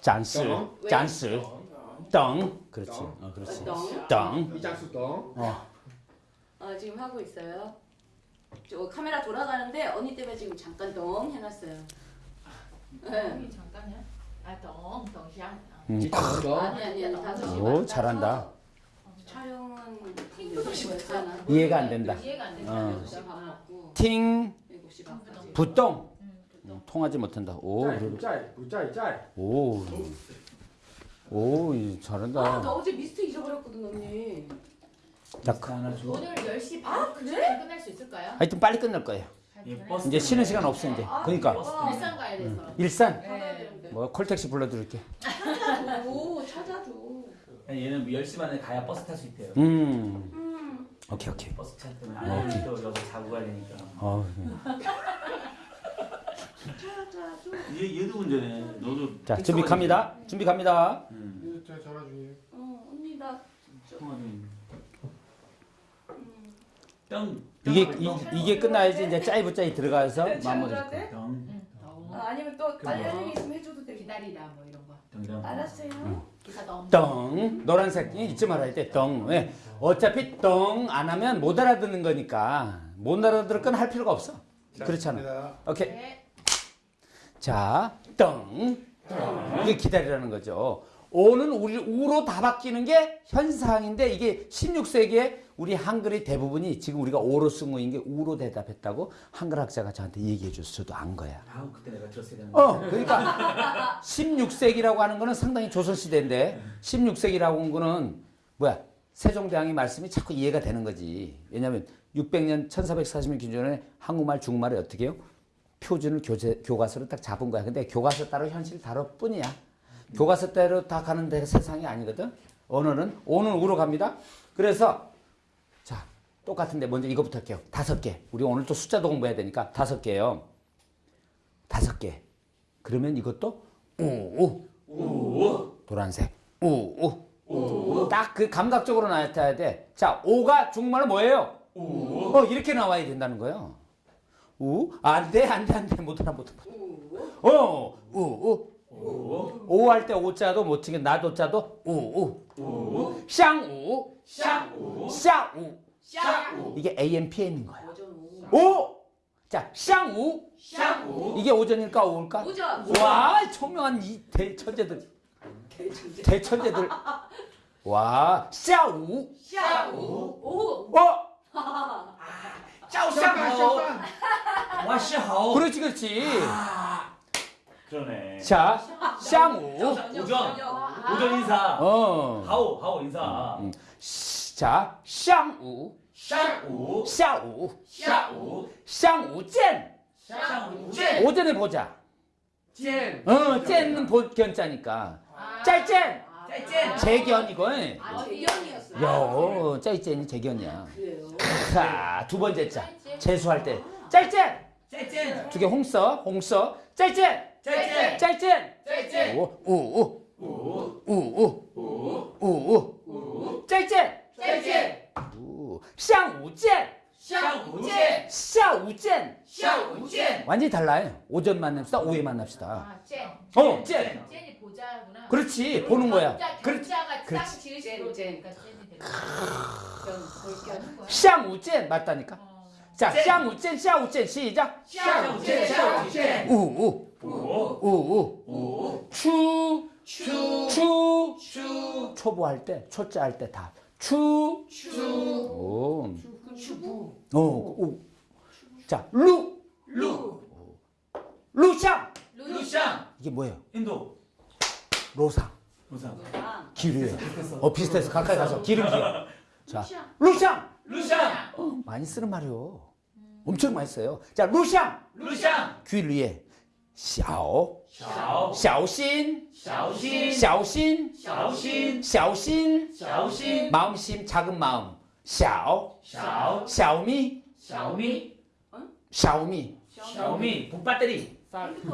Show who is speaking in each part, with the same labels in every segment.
Speaker 1: 잔스,
Speaker 2: 덩.
Speaker 1: 잔스, 덩. 그렇지. 어, 그렇지.
Speaker 3: 덩.
Speaker 1: 덩.
Speaker 2: 이 장수 덩.
Speaker 1: 어.
Speaker 3: 어, 지금 하고 있어요. 저 카메라 돌아가는데 언니 때문에 지금 잠깐 덩 해놨어요. 네.
Speaker 4: 덩이 잠깐이야? 아, 덩, 덩샹.
Speaker 1: 음.
Speaker 3: 아니 아니 아니 다섯 시
Speaker 1: 오, 잘한다.
Speaker 3: 촬영은.
Speaker 1: 이해가 안 된다.
Speaker 4: 이해가 안 된다.
Speaker 1: 어. 팅. 부똥.
Speaker 4: 음,
Speaker 1: 음, 통하지 못한다. 오, 그래.
Speaker 2: 짤, 부짤, 짤.
Speaker 1: 오. 오, 이,
Speaker 3: 아,
Speaker 1: 잘한다.
Speaker 3: 나 어제 미스트 잊어버렸거든 언니.
Speaker 1: 자, 그-
Speaker 5: 줘.
Speaker 4: 오늘 10시 반
Speaker 3: 아, 그래?
Speaker 4: 끝날 수 있을까요?
Speaker 1: 하여튼 빨리 끝날 거예요.
Speaker 5: 이 버스
Speaker 1: 이제 쉬는 시간 없어 이제. 그러니까
Speaker 3: 아,
Speaker 4: 일산 가야 돼서.
Speaker 1: 일산
Speaker 4: 네.
Speaker 1: 뭐 콜택시 불러드릴게.
Speaker 3: 오 찾아줘.
Speaker 5: 얘는 10시 반에 가야 버스 탈 수 있대요.
Speaker 1: 음.
Speaker 3: 음.
Speaker 1: 오케이 오케이.
Speaker 5: 버스 차 때문에 안또 여기 자고 가야 되니까.
Speaker 1: 어.
Speaker 5: 얘 얘도 운전해. 너도.
Speaker 1: 자 준비 갑니다. 준비 갑니다.
Speaker 5: 응.
Speaker 2: 저 전화 중이에요.
Speaker 3: 어 언니 나
Speaker 5: 중.
Speaker 3: 음.
Speaker 5: 뿅.
Speaker 1: 이게
Speaker 5: 뿅.
Speaker 1: 이, 이게 끝나야지 이제 짜이 부 짜이 들어가서 마무리.
Speaker 3: 찾아줘야 돼?
Speaker 5: 뿅.
Speaker 4: 응, 덩.
Speaker 3: 아, 아니면 또 알려주기 있으면 해줘도 돼.
Speaker 4: 기다리다 뭐 이런 거.
Speaker 5: 뿅.
Speaker 3: 알았어요.
Speaker 4: 기사 덩.
Speaker 1: 덩 노란색이 잊지 말아야 돼. 덩. 왜? 어차피 덩 안 하면 못 알아듣는 거니까 못 알아들을 건 할 필요가 없어. 그렇잖아. 오케이.
Speaker 4: 네.
Speaker 1: 자, 덩. 이게 기다리라는 거죠. 오는 우리 우로 다 바뀌는 게 현상인데 이게 16세기에 우리 한글의 대부분이 지금 우리가 오로 쓴 거인 게 우로 대답했다고 한글 학자가 저한테 얘기해 줬어. 저도 안 거야.
Speaker 5: 아우 그때 내가 들었어야 되는.
Speaker 1: 어, 그러니까 16세기라고 하는 거는 상당히 조선 시대인데 16세기라고 하는 거는 뭐야? 세종대왕의 말씀이 자꾸 이해가 되는 거지. 왜냐하면 600년 1440년 기준에 한국말 중국말을 어떻게 해요? 표준을 교재, 교과서로 딱 잡은 거야. 근데 교과서 따로 현실 다를 뿐이야. 교과서 따로 다 가는 데가 세상이 아니거든. 언어는 오는 우로 갑니다. 그래서 자 똑같은데 먼저 이거부터 할게요. 다섯 개. 우리 오늘 또 숫자도 공부해야 되니까 다섯 개요. 다섯 개. 그러면 이것도 우우 우 노란색 우우 딱 그 감각적으로 나타나야 돼. 자, 오가 중국말로 뭐예요? 어 이렇게 나와야 된다는 거예요. 우? 안 돼, 안 돼, 안 돼. 못 알아, 못 알아. 어, 우, 우. 오할 때 오자도 못 치게 나도자도 우, 우. 샹우, 샹우, 샹우.
Speaker 4: 샤.
Speaker 1: 이게 AM, PM인 거야.
Speaker 3: 오!
Speaker 1: 자, 샹우.
Speaker 4: 샤.
Speaker 1: 이게 오전일까, 오일까?
Speaker 3: 오. 오전.
Speaker 1: 와, 총명한 이 대천재들.
Speaker 3: 대천재.
Speaker 1: 대천재들. 와, 샤우.
Speaker 4: 샤.
Speaker 3: 오.
Speaker 1: 어,
Speaker 5: 照相 와시하오.
Speaker 1: 그렇지 그렇지.
Speaker 5: 아, 그러네.
Speaker 1: 자, 샤무.
Speaker 5: 오전. 오전 인사.
Speaker 1: 어.
Speaker 5: 하오 하오 인사.
Speaker 1: 음, 음. 자, 샹우.
Speaker 5: 샤우
Speaker 1: 샤우.
Speaker 5: 샤우.
Speaker 1: 샤우 젠.
Speaker 5: 샹우 젠.
Speaker 1: 오전에 보자.
Speaker 2: 젠.
Speaker 1: 어, 젠은 견자니까.
Speaker 4: 아.
Speaker 1: 짤젠.
Speaker 5: 짤젠.
Speaker 1: 재견 이거.
Speaker 4: 아,
Speaker 3: 재견이었어요.
Speaker 1: 여, 짤젠이 재견이야.
Speaker 3: 그래요.
Speaker 1: 자, 두 번째 자. 재수할 때. 아. 짤젠.
Speaker 5: 짤찐
Speaker 1: 두개 홍서 홍서 짤짤.
Speaker 5: 짤짤.
Speaker 1: 짤짤.
Speaker 5: 짤짤.
Speaker 1: 우우우우우우우우
Speaker 5: 짤짤
Speaker 1: 짤찐 샹우젠.
Speaker 5: 샤우젠.
Speaker 1: 샤우젠.
Speaker 5: 샤우젠.
Speaker 1: 완전히 달라요. 오전 만납시다 오후에 만납시다.
Speaker 4: 아, 젠.
Speaker 1: 어, 젠.
Speaker 4: 젠이 보자구나.
Speaker 1: 그렇지 보는 거야.
Speaker 4: 그렇지.
Speaker 1: 그렇지. 샹우젠 맞다니까.
Speaker 4: 어.
Speaker 1: 자, 샤무젠 샤우젠 시작.
Speaker 5: 샤무젠 샤우젠.
Speaker 1: 우우. 우 우.
Speaker 5: 우
Speaker 1: 추.
Speaker 5: 추.
Speaker 1: 추.
Speaker 5: 추.
Speaker 1: 초보할 때, 초짜 할 때 다. 추.
Speaker 5: 추.
Speaker 1: 오.
Speaker 3: 추부.
Speaker 1: 오. 자, 루.
Speaker 5: 루.
Speaker 1: 루샹.
Speaker 5: 루샹.
Speaker 1: 이게 뭐예요?
Speaker 5: 인도.
Speaker 1: 로상.
Speaker 5: 로상.
Speaker 1: 기류예요. 어, 비슷해서 가까이 가서 기름기. 자, 루샹.
Speaker 5: 루샹.
Speaker 1: 어, 많이 쓰는 말이요. 엄청 맛있어요. 자, 루샹!
Speaker 5: 루샹!
Speaker 1: 귀 위에 샤오. 샤오신.
Speaker 5: 샤오신.
Speaker 1: 샤오신.
Speaker 5: 샤오신.
Speaker 1: 샤오신.
Speaker 5: 샤오신.
Speaker 1: 마음심 작은 마음. 샤오.
Speaker 5: 샤오.
Speaker 1: 샤오미.
Speaker 5: 샤오미.
Speaker 1: 샤오미.
Speaker 5: 샤오미. 북배터리.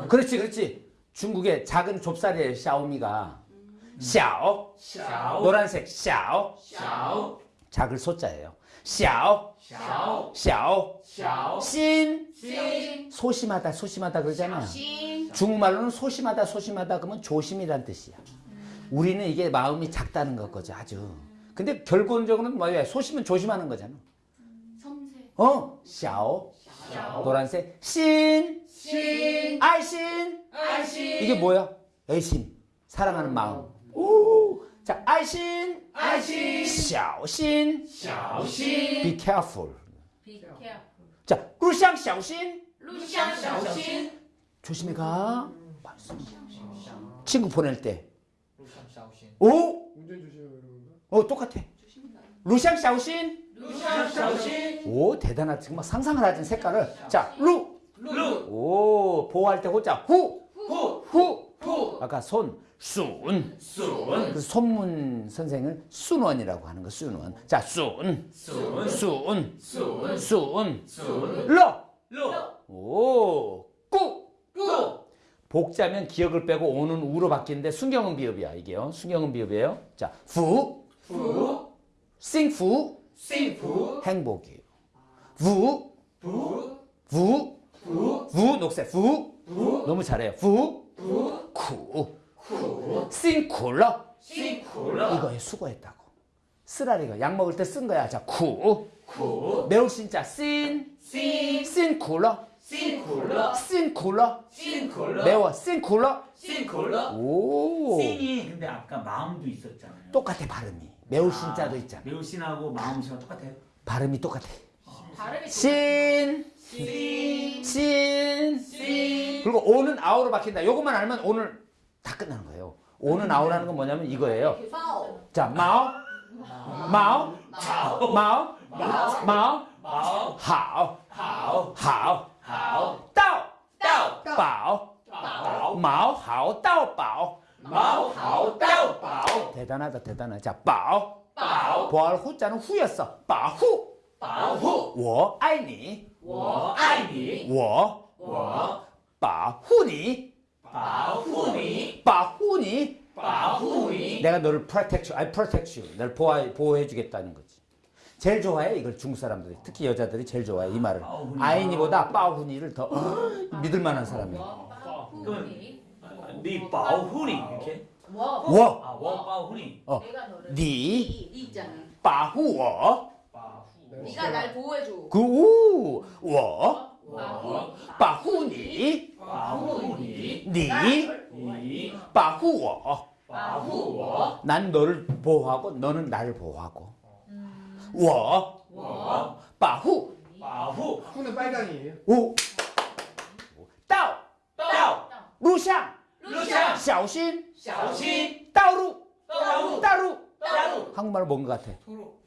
Speaker 1: 그렇지 그렇지. 중국의 작은 좁쌀이에요 샤오미가. 음. 샤오.
Speaker 5: 샤오.
Speaker 1: 노란색 샤오.
Speaker 5: 샤오.
Speaker 1: 작은 소자예요. 샤오 샤오 샤오
Speaker 4: 신,
Speaker 1: 소심하다 소심하다
Speaker 3: 그러잖아요. 신.
Speaker 1: 중국말로는 소심하다 소심하다 그러면 조심이란 뜻이야. 음. 우리는 이게 마음이 작다는 거죠 아주. 근데 결론적으로는 뭐야 소심은 조심하는 거잖아.
Speaker 3: 음, 섬세.
Speaker 1: 어 샤오 노란색 신,
Speaker 4: 신.
Speaker 1: 아이신
Speaker 4: 아이신
Speaker 1: 이게 뭐야 애심 사랑하는 마음. 오. 자, 아이신
Speaker 4: 爱心
Speaker 1: 샤오신
Speaker 5: 小心
Speaker 1: be careful.
Speaker 4: be careful
Speaker 1: 자 루샹 샤오신
Speaker 4: 路上小心
Speaker 1: 조심히 가. 친구 보낼 때.
Speaker 2: 路上小心
Speaker 1: 오?
Speaker 2: 운전 조심해 이런 건가?
Speaker 1: 어 똑같아. 루샹 샤오신
Speaker 4: 路上小心
Speaker 1: 오 대단하다 지금 막 상상을 하지 색깔을 자루
Speaker 5: 路
Speaker 1: 오 보호할 때 호자 후
Speaker 5: 户
Speaker 1: 후.
Speaker 5: 户
Speaker 1: 아까 손 순.
Speaker 5: 순.
Speaker 1: 그 손문 선생을 孙文이라고 하는 거 孙文. 자, 孙.
Speaker 5: 孙.
Speaker 1: 孙.
Speaker 5: 孙.
Speaker 1: 孙.
Speaker 5: 孙.
Speaker 1: 了.
Speaker 5: 러.
Speaker 1: 오. 꾸.
Speaker 5: 꾸.
Speaker 1: 복자면 기억을 빼고 오는 우로 바뀌는데 순경은 비읍이야, 이게요. 순경은 비읍이에요. 자, 후.
Speaker 5: 후.
Speaker 1: 싱후.
Speaker 5: 싱후.
Speaker 1: 행복이에요. 부.
Speaker 5: 부.
Speaker 1: 부.
Speaker 5: 부.
Speaker 1: 부. 녹색. 부.
Speaker 5: 부.
Speaker 1: 너무 잘해요. 부.
Speaker 5: 부.
Speaker 1: 쿠.
Speaker 5: 쿨.
Speaker 1: 싱 쿨러.
Speaker 5: 싱 쿨러.
Speaker 1: 이거에 수고했다고. 쓰라리가 약 먹을 때 쓴 거야. 자, 쿠. 매울 신자 씬.
Speaker 5: 辛.
Speaker 1: 辛苦了.
Speaker 5: 辛苦了.
Speaker 1: 辛苦了.
Speaker 5: 辛苦了.
Speaker 1: 매워. 辛苦了.
Speaker 5: 辛苦了.
Speaker 1: 오.
Speaker 5: 辛이 근데 아까 마음도 있었잖아요.
Speaker 1: 똑같아 발음이. 매울 아, 신자도 있잖아.
Speaker 5: 매울 신하고 마음 신하 똑같아요.
Speaker 1: 발음이 똑같아.
Speaker 4: 아, 발음이
Speaker 1: 辛.
Speaker 5: 辛.
Speaker 1: 辛.
Speaker 5: 辛.
Speaker 1: 그리고 오는 아우로 바뀐다. 요것만 알면 오늘 다 끝나는 거예요. 오는 아우라는 건 뭐냐면 이거예요.
Speaker 3: 包
Speaker 1: 자, 마오. 마오. 마오. 마오.
Speaker 5: 마오
Speaker 1: 하오.
Speaker 5: 好
Speaker 1: 하오.
Speaker 5: 好
Speaker 1: 따오.
Speaker 5: 到
Speaker 1: 바오.
Speaker 5: 宝
Speaker 1: 마오 하오 따오 바오.
Speaker 5: 毛好到宝
Speaker 1: 대단하다 대단해. 자, 바오.
Speaker 5: 宝
Speaker 1: 보알 후자는 후였어. 바후.
Speaker 5: 保护
Speaker 1: 我爱你.
Speaker 5: 我爱你
Speaker 1: 我
Speaker 5: 我
Speaker 1: 保护你. 바후니?
Speaker 5: 바후니.
Speaker 1: 내가 너를 protect you, 너를 널 보호, 보호해주겠다는 거지. 제일 좋아해? 이걸 중국 사람들이. 특히 여자들이 제일 좋아해 이 말을. 아이니보다 빠후니를 더 어, 믿을 만한 사람이야.
Speaker 5: 네 빠후니 이렇게?
Speaker 4: 워워.
Speaker 1: 빠후니.
Speaker 3: 어네
Speaker 5: 빠후워.
Speaker 3: 네가 날 보호해줘.
Speaker 1: 그우워. 빠후니. 네
Speaker 5: 保护你
Speaker 1: 니
Speaker 5: 你
Speaker 1: 保护我.
Speaker 5: 保护我
Speaker 1: 난 너를 보호하고 너는 나를 보호하고. 我
Speaker 5: 我
Speaker 1: 保护
Speaker 5: 保护
Speaker 2: 후는 빨강이에요
Speaker 1: 我到
Speaker 5: 到
Speaker 1: 路上
Speaker 5: 路上
Speaker 1: 小心
Speaker 5: 小心
Speaker 1: 道路
Speaker 5: 道路
Speaker 1: 道路
Speaker 5: 道路
Speaker 1: 한국말로 뭔 것 같아?
Speaker 5: 도로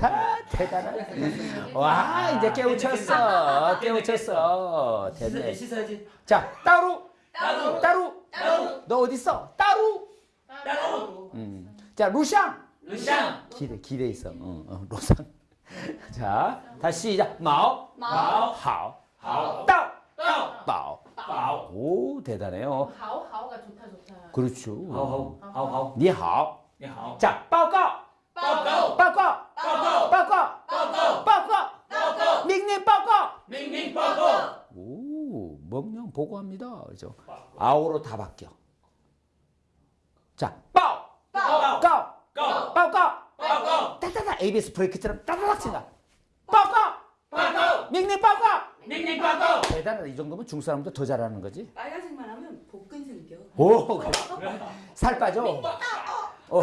Speaker 1: 아, 대단하네. 와, 이제 깨우쳤어. 깨우쳤어. 됐네.
Speaker 5: 씻어야지
Speaker 1: 자, 따루,
Speaker 5: 따루.
Speaker 1: 따루.
Speaker 5: 따루.
Speaker 1: 너 어디 있어? 따루.
Speaker 5: 따루.
Speaker 1: 음. 자, 루샹.
Speaker 5: 루샹.
Speaker 1: 기대 기대 있어. 어, 어, 루샹. 자, 다시 시작. 마오.
Speaker 3: 마오.
Speaker 1: 하오.
Speaker 5: 하오.
Speaker 1: 따오. 따오. 따오. 따오. 오, 대단해요.
Speaker 4: 하오 하오가 좋다 좋다.
Speaker 1: 그렇죠.
Speaker 5: 하오
Speaker 1: 하오. 하오
Speaker 5: 하오.
Speaker 1: 니하오. 니하오. 자,
Speaker 5: 报告.
Speaker 1: 명령 보고합니다. 그죠? 아오로 다 바뀌어. 자,
Speaker 5: 빠오!
Speaker 1: 빠오! 까오!
Speaker 5: 까오! 빠오! 까오!
Speaker 1: 따따따 ABS 브레이크처럼 따다닥 친다. 빠오!
Speaker 5: 빠오!
Speaker 1: 빠오! 맹맹
Speaker 5: 빠오! 맹맹 빠오!
Speaker 1: 대단하다. 이 정도면 중사람도 더 잘하는 거지.
Speaker 3: 빨간색만 하면 복근 생겨.
Speaker 1: 오! 그래. 살 빠져. 어.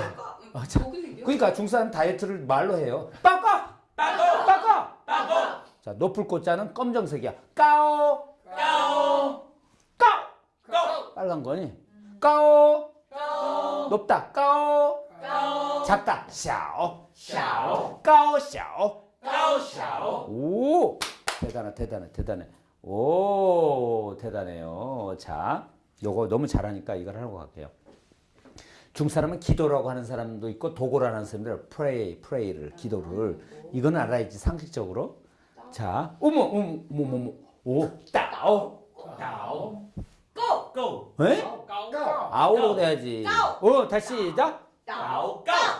Speaker 1: 어, 자, 그러니까 중사람 다이어트를 말로 해요. 빠오!
Speaker 5: 빠오!
Speaker 1: 빠오!
Speaker 5: 빠오!
Speaker 1: 자, 높을 꽃자는 검정색이야. 까오! 빨간 거니? 까오.
Speaker 5: 까오.
Speaker 1: 높다. 까오.
Speaker 5: 까오.
Speaker 1: 작다. 샤오.
Speaker 5: 샤오.
Speaker 1: 까오 샤오.
Speaker 5: 까오
Speaker 1: 샤오. 오. 대단해 대단해 대단해. 오, 대단해요. 자, 요거 너무 잘하니까 이걸 하고 갈게요. 중사람은 기도라고 하는 사람도 있고 도고라는 사람들 프레이, 프레이를 기도를 이건 알아야지 상식적으로. 자, 어머, 어머, 어머, 어머, 오, 따오,
Speaker 5: 따오,
Speaker 3: 고,
Speaker 5: 고.
Speaker 1: 에?
Speaker 2: 高
Speaker 1: 아오로 돼야지. 어, 다시 시작.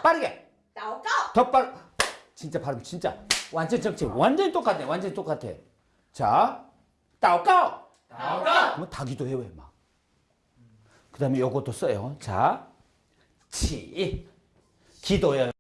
Speaker 1: 빠르게. 더 빠르. 진짜 발음 진짜. 완전 정치 완전히 똑같네. 완전히 똑같아. 자, 따오까오. 뭐 다기도해 왜 막. 그다음에 요것도 써요. 자, 치 기도요.